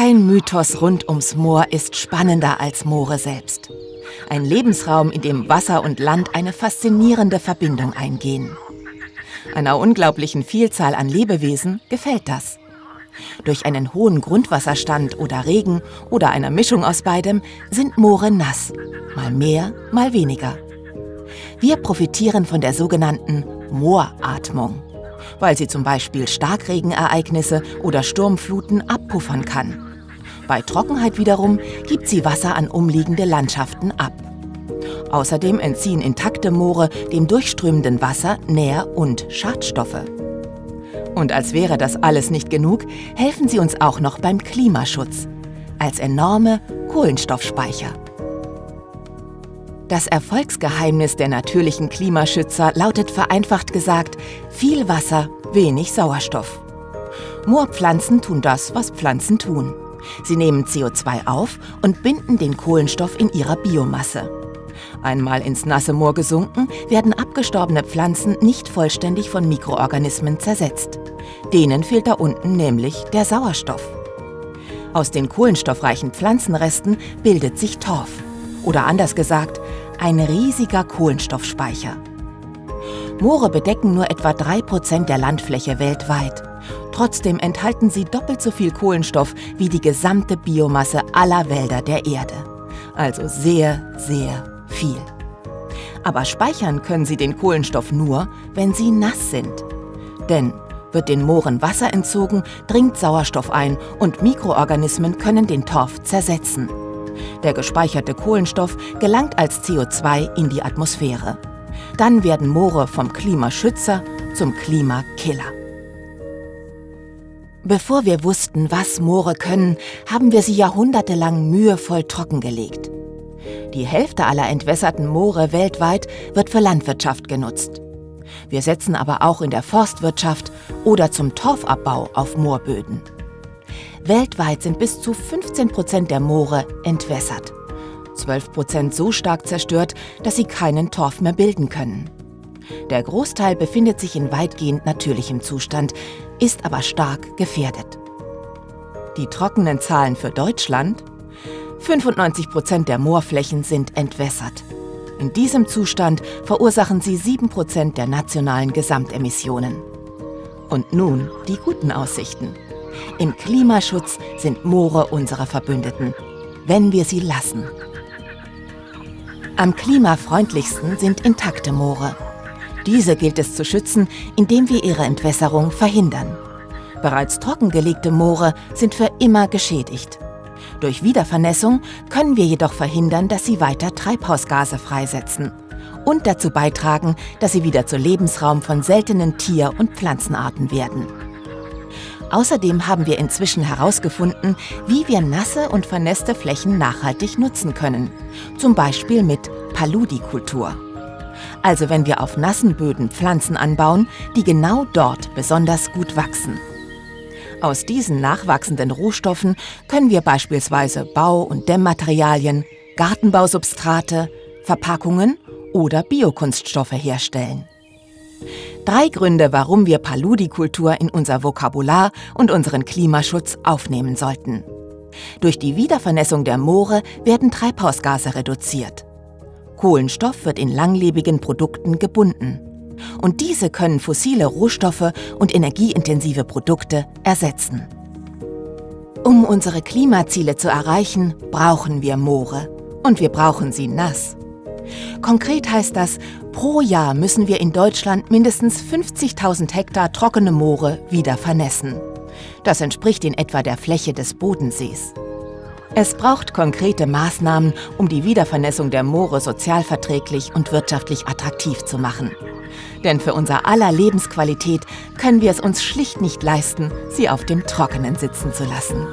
Kein Mythos rund ums Moor ist spannender als Moore selbst. Ein Lebensraum, in dem Wasser und Land eine faszinierende Verbindung eingehen. Einer unglaublichen Vielzahl an Lebewesen gefällt das. Durch einen hohen Grundwasserstand oder Regen oder einer Mischung aus beidem sind Moore nass, mal mehr, mal weniger. Wir profitieren von der sogenannten Mooratmung, weil sie zum Beispiel Starkregenereignisse oder Sturmfluten abpuffern kann. Bei Trockenheit wiederum gibt sie Wasser an umliegende Landschaften ab. Außerdem entziehen intakte Moore dem durchströmenden Wasser Nähr- und Schadstoffe. Und als wäre das alles nicht genug, helfen sie uns auch noch beim Klimaschutz, als enorme Kohlenstoffspeicher. Das Erfolgsgeheimnis der natürlichen Klimaschützer lautet vereinfacht gesagt, viel Wasser, wenig Sauerstoff. Moorpflanzen tun das, was Pflanzen tun. Sie nehmen CO2 auf und binden den Kohlenstoff in ihrer Biomasse. Einmal ins nasse Moor gesunken, werden abgestorbene Pflanzen nicht vollständig von Mikroorganismen zersetzt. Denen fehlt da unten nämlich der Sauerstoff. Aus den kohlenstoffreichen Pflanzenresten bildet sich Torf. Oder anders gesagt, ein riesiger Kohlenstoffspeicher. Moore bedecken nur etwa 3% der Landfläche weltweit. Trotzdem enthalten sie doppelt so viel Kohlenstoff wie die gesamte Biomasse aller Wälder der Erde. Also sehr, sehr viel. Aber speichern können sie den Kohlenstoff nur, wenn sie nass sind. Denn wird den Mooren Wasser entzogen, dringt Sauerstoff ein und Mikroorganismen können den Torf zersetzen. Der gespeicherte Kohlenstoff gelangt als CO2 in die Atmosphäre. Dann werden Moore vom Klimaschützer zum Klimakiller. Bevor wir wussten, was Moore können, haben wir sie jahrhundertelang mühevoll trockengelegt. Die Hälfte aller entwässerten Moore weltweit wird für Landwirtschaft genutzt. Wir setzen aber auch in der Forstwirtschaft oder zum Torfabbau auf Moorböden. Weltweit sind bis zu 15 Prozent der Moore entwässert. 12 Prozent so stark zerstört, dass sie keinen Torf mehr bilden können. Der Großteil befindet sich in weitgehend natürlichem Zustand, ist aber stark gefährdet. Die trockenen Zahlen für Deutschland? 95 Prozent der Moorflächen sind entwässert. In diesem Zustand verursachen sie 7 Prozent der nationalen Gesamtemissionen. Und nun die guten Aussichten. Im Klimaschutz sind Moore unsere Verbündeten, wenn wir sie lassen. Am klimafreundlichsten sind intakte Moore. Diese gilt es zu schützen, indem wir ihre Entwässerung verhindern. Bereits trockengelegte Moore sind für immer geschädigt. Durch Wiedervernässung können wir jedoch verhindern, dass sie weiter Treibhausgase freisetzen und dazu beitragen, dass sie wieder zu Lebensraum von seltenen Tier- und Pflanzenarten werden. Außerdem haben wir inzwischen herausgefunden, wie wir nasse und vernässte Flächen nachhaltig nutzen können. Zum Beispiel mit Paludikultur also wenn wir auf nassen Böden Pflanzen anbauen, die genau dort besonders gut wachsen. Aus diesen nachwachsenden Rohstoffen können wir beispielsweise Bau- und Dämmmaterialien, Gartenbausubstrate, Verpackungen oder Biokunststoffe herstellen. Drei Gründe, warum wir Paludikultur in unser Vokabular und unseren Klimaschutz aufnehmen sollten. Durch die Wiedervernässung der Moore werden Treibhausgase reduziert. Kohlenstoff wird in langlebigen Produkten gebunden. Und diese können fossile Rohstoffe und energieintensive Produkte ersetzen. Um unsere Klimaziele zu erreichen, brauchen wir Moore. Und wir brauchen sie nass. Konkret heißt das, pro Jahr müssen wir in Deutschland mindestens 50.000 Hektar trockene Moore wieder vernässen. Das entspricht in etwa der Fläche des Bodensees. Es braucht konkrete Maßnahmen, um die Wiedervernässung der Moore sozialverträglich und wirtschaftlich attraktiv zu machen. Denn für unser aller Lebensqualität können wir es uns schlicht nicht leisten, sie auf dem Trockenen sitzen zu lassen.